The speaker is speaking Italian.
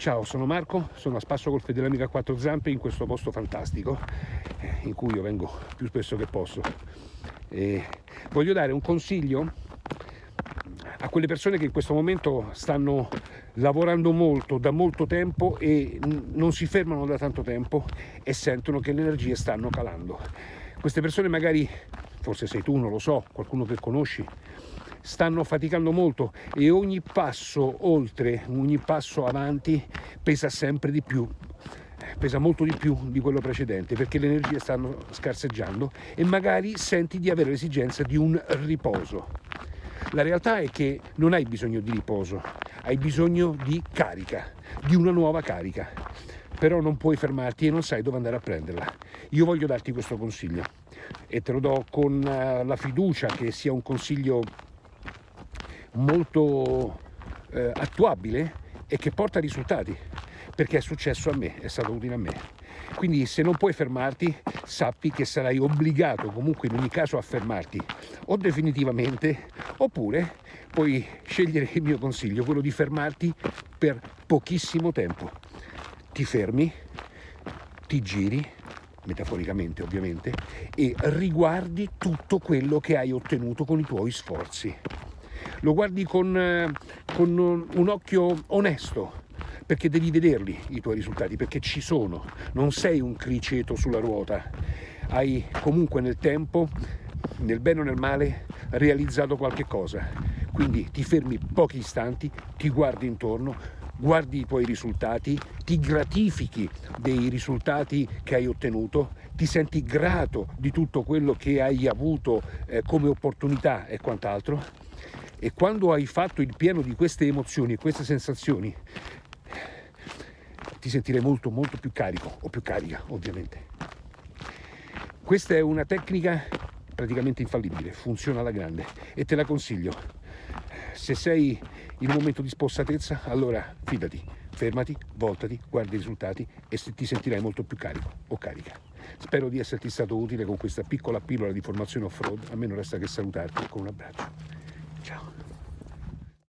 Ciao, sono Marco, sono a spasso col fedele amico a quattro zampe in questo posto fantastico eh, in cui io vengo più spesso che posso. E voglio dare un consiglio a quelle persone che in questo momento stanno lavorando molto da molto tempo e non si fermano da tanto tempo e sentono che le energie stanno calando. Queste persone magari, forse sei tu, non lo so, qualcuno che conosci, stanno faticando molto e ogni passo oltre, ogni passo avanti pesa sempre di più pesa molto di più di quello precedente perché le energie stanno scarseggiando e magari senti di avere l'esigenza di un riposo. La realtà è che non hai bisogno di riposo, hai bisogno di carica, di una nuova carica, però non puoi fermarti e non sai dove andare a prenderla. Io voglio darti questo consiglio e te lo do con eh, la fiducia che sia un consiglio molto eh, attuabile e che porta risultati perché è successo a me, è stato utile a me. Quindi se non puoi fermarti, sappi che sarai obbligato comunque in ogni caso a fermarti o definitivamente oppure puoi scegliere il mio consiglio, quello di fermarti per pochissimo tempo. Ti fermi, ti giri, metaforicamente ovviamente, e riguardi tutto quello che hai ottenuto con i tuoi sforzi lo guardi con, eh, con un occhio onesto, perché devi vederli i tuoi risultati, perché ci sono, non sei un criceto sulla ruota, hai comunque nel tempo, nel bene o nel male, realizzato qualche cosa. Quindi ti fermi pochi istanti, ti guardi intorno, guardi i tuoi risultati, ti gratifichi dei risultati che hai ottenuto, ti senti grato di tutto quello che hai avuto eh, come opportunità e quant'altro e quando hai fatto il pieno di queste emozioni e queste sensazioni ti sentirai molto molto più carico o più carica ovviamente questa è una tecnica praticamente infallibile funziona alla grande e te la consiglio se sei in un momento di spossatezza allora fidati fermati, voltati, guarda i risultati e ti sentirai molto più carico o carica. Spero di esserti stato utile con questa piccola pillola di formazione off-road, a me non resta che salutarti con un abbraccio.